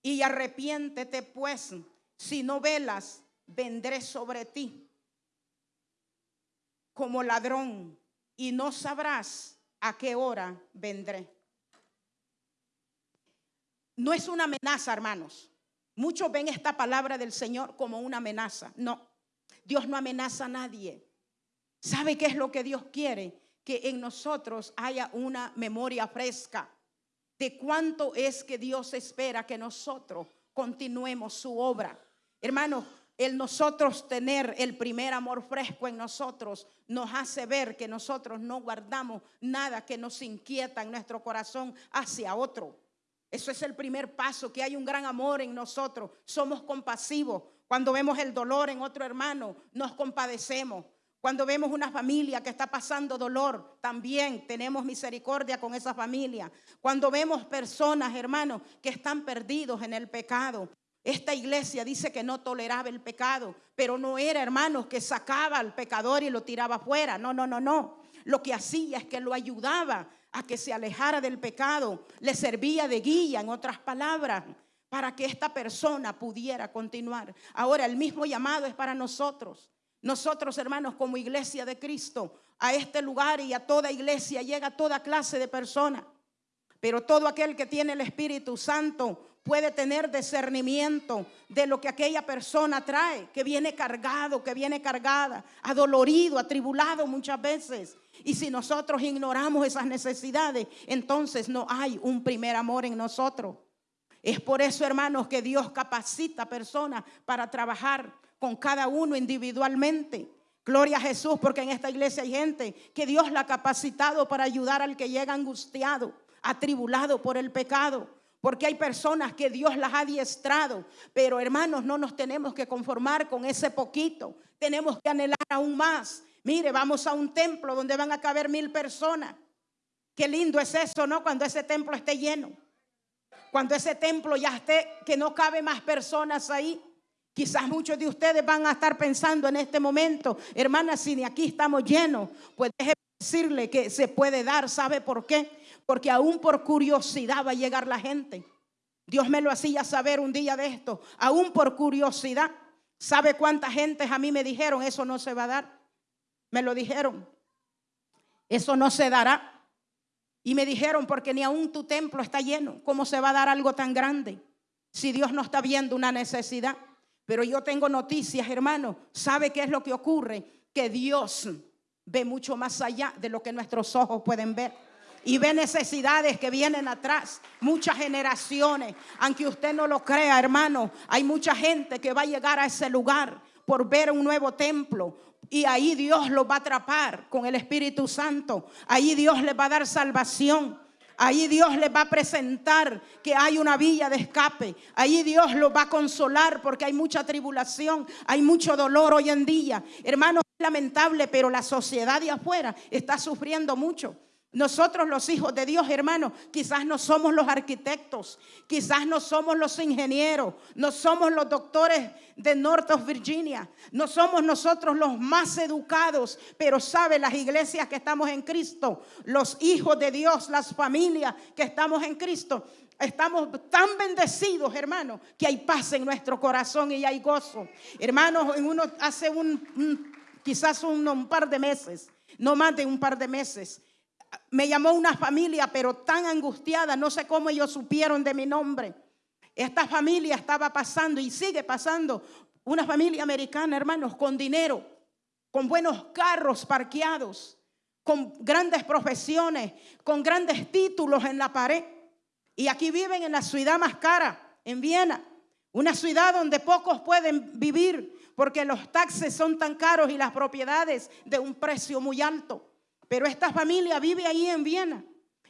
y arrepiéntete pues, si no velas, vendré sobre ti como ladrón y no sabrás a qué hora vendré. No es una amenaza, hermanos. Muchos ven esta palabra del Señor como una amenaza. No, Dios no amenaza a nadie. ¿Sabe qué es lo que Dios quiere? Que en nosotros haya una memoria fresca de cuánto es que Dios espera que nosotros continuemos su obra. Hermanos, el nosotros tener el primer amor fresco en nosotros nos hace ver que nosotros no guardamos nada que nos inquieta en nuestro corazón hacia otro. Eso es el primer paso, que hay un gran amor en nosotros. Somos compasivos. Cuando vemos el dolor en otro hermano, nos compadecemos. Cuando vemos una familia que está pasando dolor, también tenemos misericordia con esa familia. Cuando vemos personas, hermanos, que están perdidos en el pecado, esta iglesia dice que no toleraba el pecado, pero no era, hermanos, que sacaba al pecador y lo tiraba fuera. No, no, no, no. Lo que hacía es que lo ayudaba a que se alejara del pecado, le servía de guía, en otras palabras, para que esta persona pudiera continuar. Ahora, el mismo llamado es para nosotros. Nosotros, hermanos, como iglesia de Cristo, a este lugar y a toda iglesia llega toda clase de personas. Pero todo aquel que tiene el Espíritu Santo puede tener discernimiento de lo que aquella persona trae, que viene cargado, que viene cargada, adolorido, atribulado muchas veces. Y si nosotros ignoramos esas necesidades, entonces no hay un primer amor en nosotros. Es por eso, hermanos, que Dios capacita a personas para trabajar con cada uno individualmente. Gloria a Jesús, porque en esta iglesia hay gente que Dios la ha capacitado para ayudar al que llega angustiado, atribulado por el pecado. Porque hay personas que Dios las ha adiestrado. Pero hermanos, no nos tenemos que conformar con ese poquito. Tenemos que anhelar aún más. Mire, vamos a un templo donde van a caber mil personas. Qué lindo es eso, ¿no? Cuando ese templo esté lleno. Cuando ese templo ya esté, que no cabe más personas ahí. Quizás muchos de ustedes van a estar pensando en este momento, hermanas, si ni aquí estamos llenos, pues déjeme decirle que se puede dar, ¿sabe por qué? porque aún por curiosidad va a llegar la gente. Dios me lo hacía saber un día de esto, aún por curiosidad. ¿Sabe cuánta gente a mí me dijeron, eso no se va a dar? Me lo dijeron, eso no se dará. Y me dijeron, porque ni aún tu templo está lleno, ¿cómo se va a dar algo tan grande? Si Dios no está viendo una necesidad. Pero yo tengo noticias, hermano. ¿Sabe qué es lo que ocurre? Que Dios ve mucho más allá de lo que nuestros ojos pueden ver y ve necesidades que vienen atrás, muchas generaciones. Aunque usted no lo crea, hermano, hay mucha gente que va a llegar a ese lugar por ver un nuevo templo. Y ahí Dios los va a atrapar con el Espíritu Santo. Ahí Dios les va a dar salvación. Ahí Dios les va a presentar que hay una villa de escape. Ahí Dios los va a consolar porque hay mucha tribulación, hay mucho dolor hoy en día. Hermano, es lamentable, pero la sociedad de afuera está sufriendo mucho. Nosotros los hijos de Dios, hermanos, quizás no somos los arquitectos, quizás no somos los ingenieros, no somos los doctores de North of Virginia, no somos nosotros los más educados, pero sabe las iglesias que estamos en Cristo, los hijos de Dios, las familias que estamos en Cristo, estamos tan bendecidos, hermanos, que hay paz en nuestro corazón y hay gozo. Hermanos, en uno hace un, quizás un par de meses, no más de un par de meses, me llamó una familia, pero tan angustiada, no sé cómo ellos supieron de mi nombre. Esta familia estaba pasando y sigue pasando, una familia americana, hermanos, con dinero, con buenos carros parqueados, con grandes profesiones, con grandes títulos en la pared. Y aquí viven en la ciudad más cara, en Viena, una ciudad donde pocos pueden vivir porque los taxes son tan caros y las propiedades de un precio muy alto. Pero esta familia vive ahí en Viena.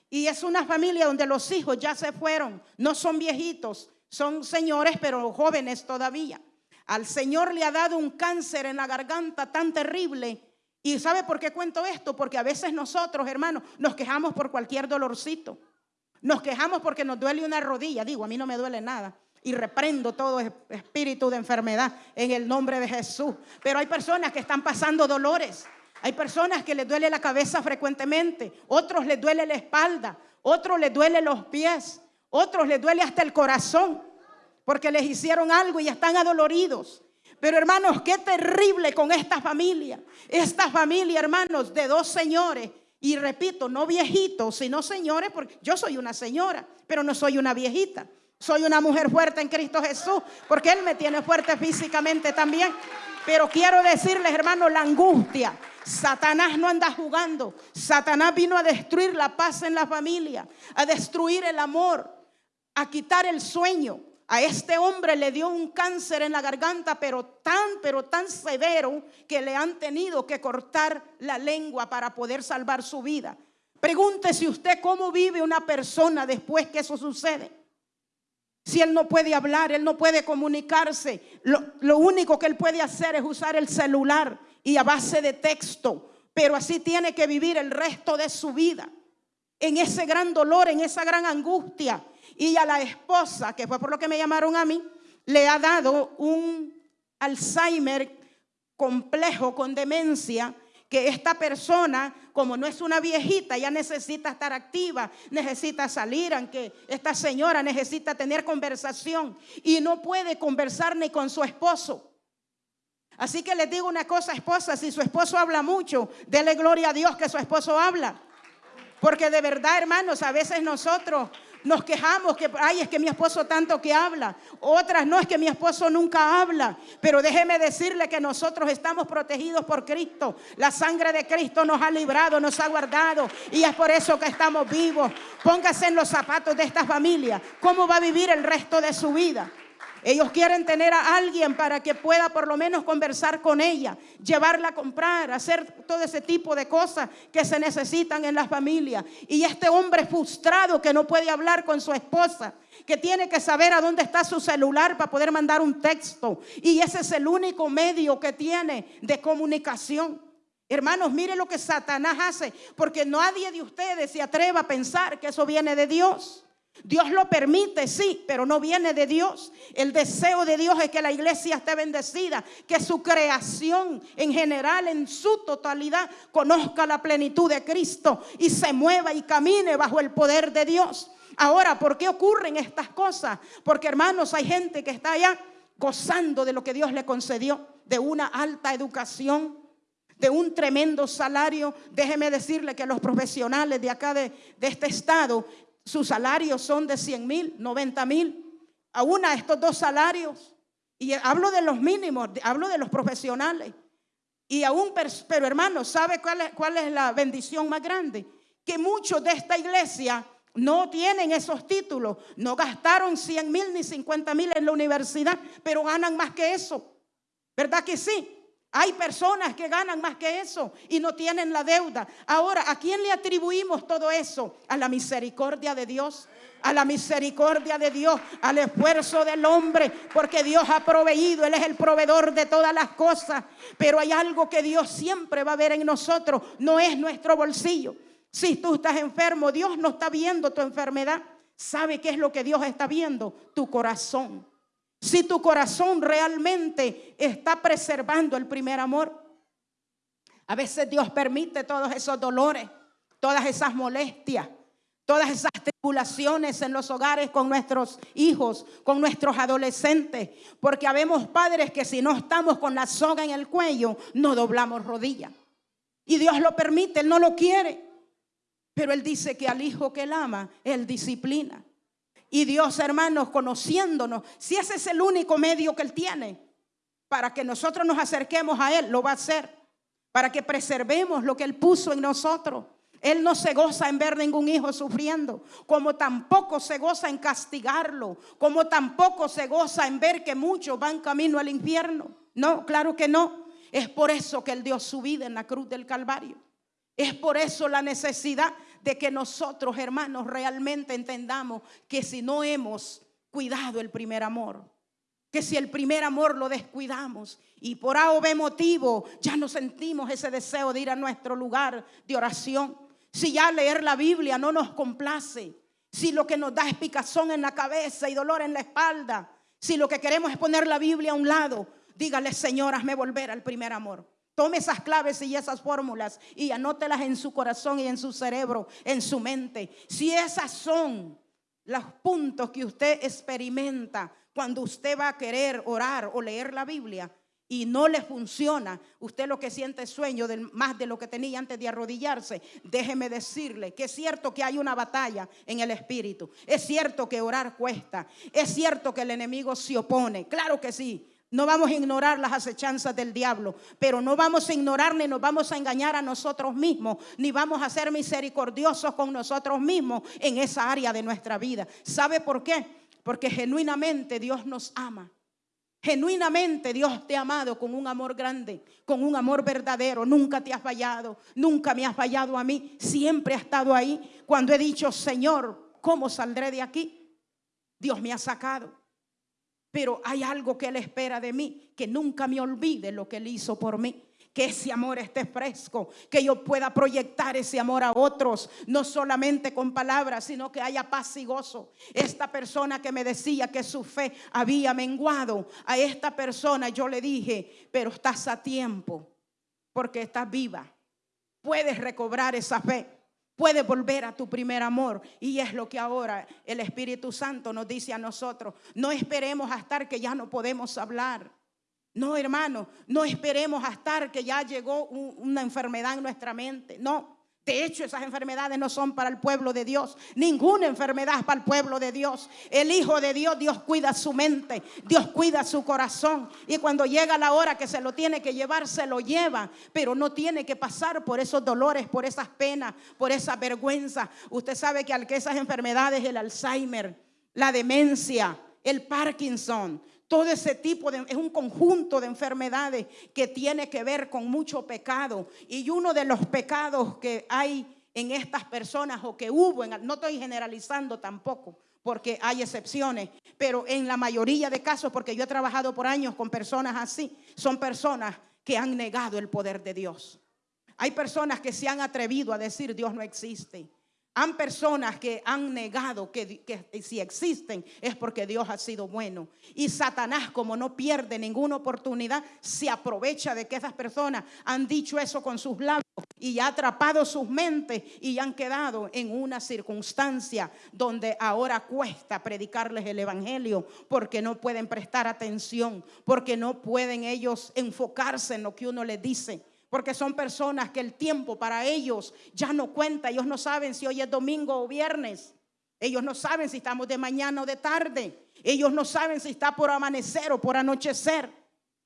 Y es una familia donde los hijos ya se fueron, no son viejitos, son señores, pero jóvenes todavía. Al Señor le ha dado un cáncer en la garganta tan terrible. ¿Y sabe por qué cuento esto? Porque a veces nosotros, hermanos, nos quejamos por cualquier dolorcito. Nos quejamos porque nos duele una rodilla. Digo, a mí no me duele nada. Y reprendo todo espíritu de enfermedad en el nombre de Jesús. Pero hay personas que están pasando dolores. Hay personas que les duele la cabeza frecuentemente. Otros les duele la espalda. Otros les duele los pies. Otros les duele hasta el corazón porque les hicieron algo y están adoloridos. Pero hermanos, qué terrible con esta familia. Esta familia, hermanos, de dos señores. Y repito, no viejitos, sino señores, porque yo soy una señora, pero no soy una viejita. Soy una mujer fuerte en Cristo Jesús, porque Él me tiene fuerte físicamente también. Pero quiero decirles, hermanos, la angustia. Satanás no anda jugando. Satanás vino a destruir la paz en la familia, a destruir el amor, a quitar el sueño. A este hombre le dio un cáncer en la garganta, pero tan, pero tan severo que le han tenido que cortar la lengua para poder salvar su vida. Pregúntese usted cómo vive una persona después que eso sucede. Si él no puede hablar, él no puede comunicarse, lo, lo único que él puede hacer es usar el celular y a base de texto, pero así tiene que vivir el resto de su vida. En ese gran dolor, en esa gran angustia. Y a la esposa, que fue por lo que me llamaron a mí, le ha dado un Alzheimer complejo con demencia que esta persona, como no es una viejita, ya necesita estar activa, necesita salir, aunque esta señora necesita tener conversación y no puede conversar ni con su esposo. Así que les digo una cosa, esposa, si su esposo habla mucho, dele gloria a Dios que su esposo habla. Porque de verdad, hermanos, a veces nosotros nos quejamos que, ay, es que mi esposo tanto que habla. Otras no es que mi esposo nunca habla. Pero déjeme decirle que nosotros estamos protegidos por Cristo. La sangre de Cristo nos ha librado, nos ha guardado. Y es por eso que estamos vivos. Póngase en los zapatos de esta familia. ¿Cómo va a vivir el resto de su vida? Ellos quieren tener a alguien para que pueda por lo menos conversar con ella, llevarla a comprar, hacer todo ese tipo de cosas que se necesitan en la familia. Y este hombre frustrado que no puede hablar con su esposa, que tiene que saber a dónde está su celular para poder mandar un texto. Y ese es el único medio que tiene de comunicación. Hermanos, mire lo que Satanás hace, porque nadie de ustedes se atreva a pensar que eso viene de Dios. Dios lo permite, sí, pero no viene de Dios. El deseo de Dios es que la iglesia esté bendecida, que su creación en general, en su totalidad, conozca la plenitud de Cristo y se mueva y camine bajo el poder de Dios. Ahora, ¿por qué ocurren estas cosas? Porque hermanos, hay gente que está allá gozando de lo que Dios le concedió, de una alta educación, de un tremendo salario. Déjeme decirle que los profesionales de acá de, de este estado sus salarios son de 100 mil, 90 mil. A estos dos salarios. Y hablo de los mínimos, hablo de los profesionales. Y aún, pero hermano, ¿sabe cuál es, cuál es la bendición más grande? Que muchos de esta iglesia no tienen esos títulos, no gastaron 100 mil ni 50 mil en la universidad, pero ganan más que eso. ¿Verdad que sí? Hay personas que ganan más que eso y no tienen la deuda. Ahora, ¿a quién le atribuimos todo eso? A la misericordia de Dios. A la misericordia de Dios, al esfuerzo del hombre, porque Dios ha proveído, Él es el proveedor de todas las cosas. Pero hay algo que Dios siempre va a ver en nosotros, no es nuestro bolsillo. Si tú estás enfermo, Dios no está viendo tu enfermedad. ¿Sabe qué es lo que Dios está viendo? Tu corazón. Si tu corazón realmente está preservando el primer amor. A veces Dios permite todos esos dolores, todas esas molestias, todas esas tribulaciones en los hogares con nuestros hijos, con nuestros adolescentes, porque habemos padres que si no estamos con la soga en el cuello, no doblamos rodilla. Y Dios lo permite, Él no lo quiere. Pero Él dice que al hijo que Él ama, Él disciplina. Y Dios, hermanos, conociéndonos, si ese es el único medio que Él tiene para que nosotros nos acerquemos a Él, lo va a hacer. Para que preservemos lo que Él puso en nosotros. Él no se goza en ver ningún hijo sufriendo, como tampoco se goza en castigarlo, como tampoco se goza en ver que muchos van camino al infierno. No, claro que no. Es por eso que Él dio su vida en la cruz del Calvario. Es por eso la necesidad de que nosotros, hermanos, realmente entendamos que si no hemos cuidado el primer amor. Que si el primer amor lo descuidamos y por A o B motivo ya no sentimos ese deseo de ir a nuestro lugar de oración, si ya leer la Biblia no nos complace, si lo que nos da es picazón en la cabeza y dolor en la espalda, si lo que queremos es poner la Biblia a un lado, dígale, Señor, hazme volver al primer amor. Tome esas claves y esas fórmulas y anótelas en su corazón y en su cerebro, en su mente. Si esas son los puntos que usted experimenta cuando usted va a querer orar o leer la Biblia y no le funciona, usted lo que siente es sueño más de lo que tenía antes de arrodillarse, déjeme decirle que es cierto que hay una batalla en el espíritu, es cierto que orar cuesta, es cierto que el enemigo se opone, claro que sí, no vamos a ignorar las acechanzas del diablo, pero no vamos a ignorar ni nos vamos a engañar a nosotros mismos, ni vamos a ser misericordiosos con nosotros mismos en esa área de nuestra vida. ¿Sabe por qué? Porque genuinamente Dios nos ama. Genuinamente Dios te ha amado con un amor grande, con un amor verdadero. Nunca te has fallado, nunca me has fallado a mí. Siempre ha estado ahí. Cuando he dicho, Señor, ¿cómo saldré de aquí? Dios me ha sacado. Pero hay algo que Él espera de mí, que nunca me olvide lo que Él hizo por mí. Que ese amor esté fresco, que yo pueda proyectar ese amor a otros, no solamente con palabras, sino que haya paz y gozo. Esta persona que me decía que su fe había menguado, a esta persona yo le dije, pero estás a tiempo, porque estás viva. Puedes recobrar esa fe puedes volver a tu primer amor. Y es lo que ahora el Espíritu Santo nos dice a nosotros. No esperemos hasta que ya no podemos hablar. No, hermano, no esperemos hasta que ya llegó una enfermedad en nuestra mente. No. De hecho, esas enfermedades no son para el pueblo de Dios. Ninguna enfermedad es para el pueblo de Dios. El Hijo de Dios, Dios cuida su mente, Dios cuida su corazón. Y cuando llega la hora que se lo tiene que llevar, se lo lleva. Pero no tiene que pasar por esos dolores, por esas penas, por esa vergüenza. Usted sabe que al que esas enfermedades, el Alzheimer, la demencia, el Parkinson, todo ese tipo de, es un conjunto de enfermedades que tiene que ver con mucho pecado. Y uno de los pecados que hay en estas personas o que hubo, no estoy generalizando tampoco, porque hay excepciones, pero en la mayoría de casos, porque yo he trabajado por años con personas así, son personas que han negado el poder de Dios. Hay personas que se han atrevido a decir Dios no existe. Han personas que han negado que, si existen es porque Dios ha sido bueno. Y Satanás, como no pierde ninguna oportunidad, se aprovecha de que esas personas han dicho eso con sus labios y ha atrapado sus mentes y han quedado en una circunstancia donde ahora cuesta predicarles el Evangelio porque no pueden prestar atención, porque no pueden ellos enfocarse en lo que uno les dice porque son personas que el tiempo para ellos ya no cuenta. Ellos no saben si hoy es domingo o viernes. Ellos no saben si estamos de mañana o de tarde. Ellos no saben si está por amanecer o por anochecer.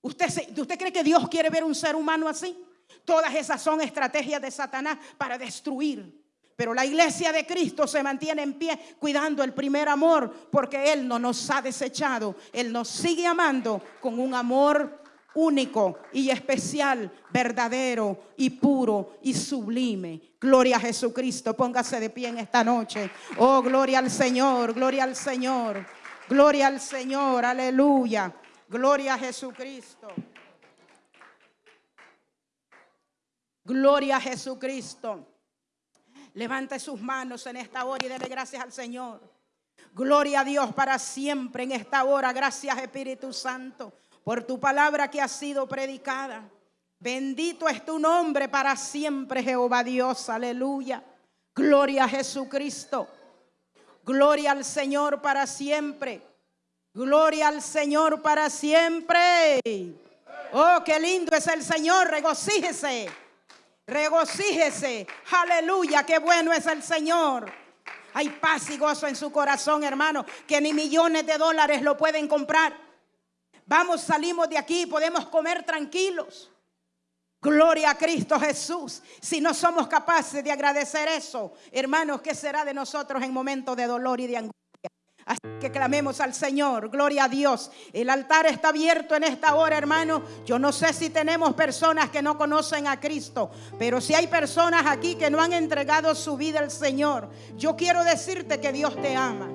¿Usted, ¿Usted cree que Dios quiere ver un ser humano así? Todas esas son estrategias de Satanás para destruir. Pero la iglesia de Cristo se mantiene en pie cuidando el primer amor porque Él no nos ha desechado. Él nos sigue amando con un amor único y especial, verdadero y puro y sublime. Gloria a Jesucristo. Póngase de pie en esta noche. Oh, gloria al Señor, gloria al Señor. Gloria al Señor, aleluya. Gloria a Jesucristo. Gloria a Jesucristo. Levante sus manos en esta hora y dele gracias al Señor. Gloria a Dios para siempre en esta hora. Gracias Espíritu Santo por tu palabra que ha sido predicada. Bendito es tu nombre para siempre, Jehová Dios. Aleluya. Gloria a Jesucristo. Gloria al Señor para siempre. Gloria al Señor para siempre. Oh, qué lindo es el Señor. Regocíjese. Regocíjese. Aleluya. Qué bueno es el Señor. Hay paz y gozo en su corazón, hermano, que ni millones de dólares lo pueden comprar. Vamos, salimos de aquí podemos comer tranquilos. Gloria a Cristo Jesús. Si no somos capaces de agradecer eso, hermanos, ¿qué será de nosotros en momentos de dolor y de angustia? Así que clamemos al Señor, gloria a Dios. El altar está abierto en esta hora, hermano. Yo no sé si tenemos personas que no conocen a Cristo, pero si hay personas aquí que no han entregado su vida al Señor, yo quiero decirte que Dios te ama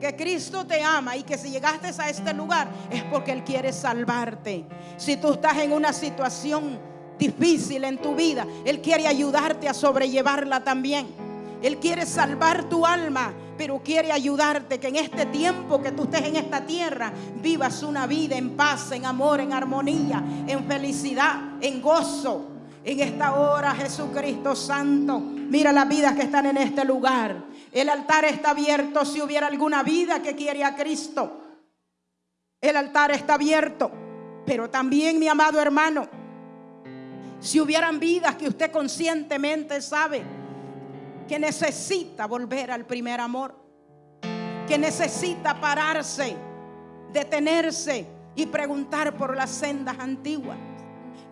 que Cristo te ama y que si llegaste a este lugar es porque Él quiere salvarte. Si tú estás en una situación difícil en tu vida, Él quiere ayudarte a sobrellevarla también. Él quiere salvar tu alma, pero quiere ayudarte que en este tiempo que tú estés en esta tierra vivas una vida en paz, en amor, en armonía, en felicidad, en gozo. En esta hora, Jesucristo Santo, mira las vidas que están en este lugar. El altar está abierto si hubiera alguna vida que quiere a Cristo. El altar está abierto. Pero también, mi amado hermano, si hubieran vidas que usted conscientemente sabe que necesita volver al primer amor, que necesita pararse, detenerse y preguntar por las sendas antiguas.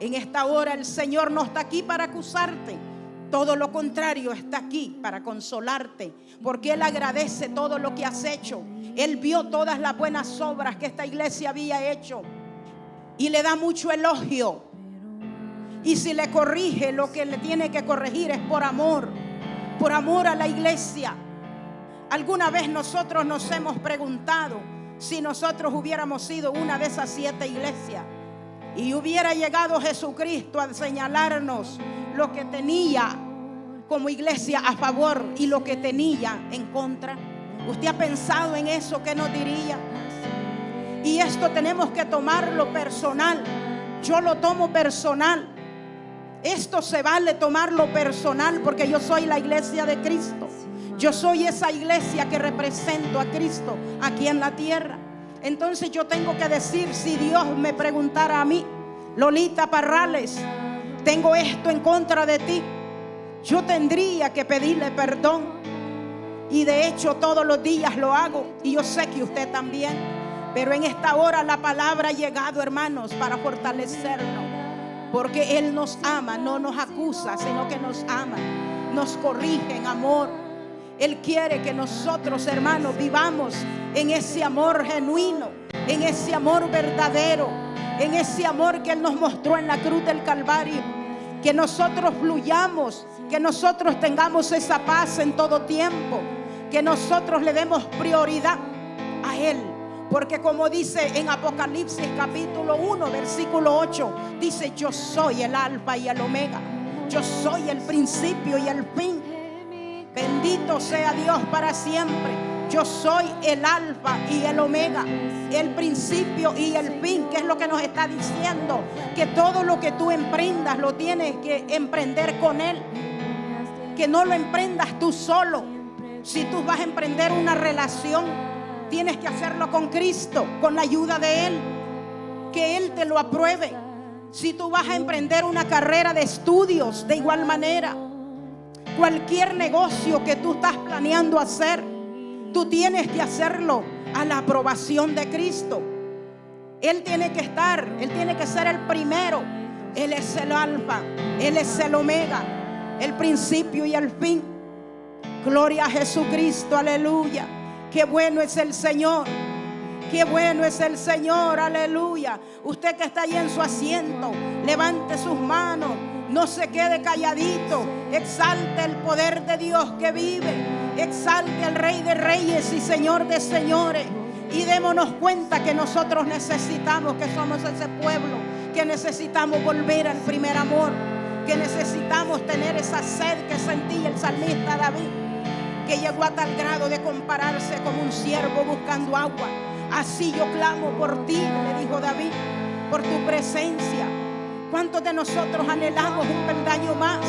En esta hora el Señor no está aquí para acusarte. Todo lo contrario, está aquí para consolarte, porque Él agradece todo lo que has hecho. Él vio todas las buenas obras que esta iglesia había hecho y le da mucho elogio. Y si le corrige, lo que le tiene que corregir es por amor, por amor a la iglesia. Alguna vez nosotros nos hemos preguntado si nosotros hubiéramos sido una de esas siete iglesias y hubiera llegado Jesucristo a señalarnos lo que tenía como iglesia a favor y lo que tenía en contra. ¿Usted ha pensado en eso? ¿Qué nos diría? Y esto tenemos que tomarlo personal. Yo lo tomo personal. Esto se vale tomarlo personal porque yo soy la iglesia de Cristo. Yo soy esa iglesia que represento a Cristo aquí en la tierra. Entonces yo tengo que decir, si Dios me preguntara a mí, Lolita Parrales, tengo esto en contra de ti, yo tendría que pedirle perdón. Y de hecho todos los días lo hago. Y yo sé que usted también. Pero en esta hora la palabra ha llegado, hermanos, para fortalecernos. Porque Él nos ama, no nos acusa, sino que nos ama. Nos corrige en amor. Él quiere que nosotros, hermanos, vivamos en ese amor genuino, en ese amor verdadero, en ese amor que Él nos mostró en la cruz del Calvario. Que nosotros fluyamos, que nosotros tengamos esa paz en todo tiempo, que nosotros le demos prioridad a Él. Porque como dice en Apocalipsis capítulo 1, versículo 8, dice, yo soy el alfa y el omega. Yo soy el principio y el fin. Bendito sea Dios para siempre. Yo soy el alfa y el omega, el principio y el fin, que es lo que nos está diciendo, que todo lo que tú emprendas lo tienes que emprender con Él, que no lo emprendas tú solo. Si tú vas a emprender una relación, tienes que hacerlo con Cristo, con la ayuda de Él, que Él te lo apruebe. Si tú vas a emprender una carrera de estudios, de igual manera, cualquier negocio que tú estás planeando hacer, tú tienes que hacerlo a la aprobación de Cristo. Él tiene que estar, Él tiene que ser el primero. Él es el alfa, Él es el omega, el principio y el fin. Gloria a Jesucristo, aleluya. Qué bueno es el Señor. Qué bueno es el Señor, aleluya. Usted que está ahí en su asiento, levante sus manos no se quede calladito. Exalte el poder de Dios que vive. Exalte al Rey de Reyes y Señor de Señores. Y démonos cuenta que nosotros necesitamos, que somos ese pueblo, que necesitamos volver al primer amor, que necesitamos tener esa sed que sentía el salmista David, que llegó a tal grado de compararse como un siervo buscando agua. Así yo clamo por ti, le dijo David, por tu presencia ¿Cuántos de nosotros anhelamos un peldaño más?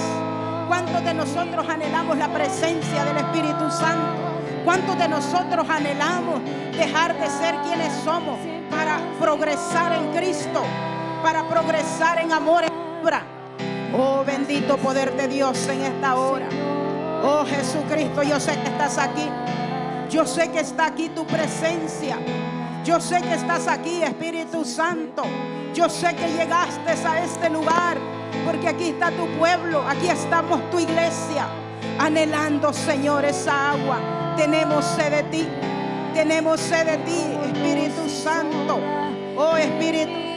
¿Cuántos de nosotros anhelamos la presencia del Espíritu Santo? ¿Cuántos de nosotros anhelamos dejar de ser quienes somos para progresar en Cristo? Para progresar en amor y obra. Oh bendito poder de Dios en esta hora. Oh Jesucristo, yo sé que estás aquí. Yo sé que está aquí tu presencia. Yo sé que estás aquí, Espíritu Santo. Yo sé que llegaste a este lugar porque aquí está tu pueblo, aquí estamos tu iglesia, anhelando, Señor, esa agua. Tenemos sed de ti, tenemos sed de ti, Espíritu Santo. Oh Espíritu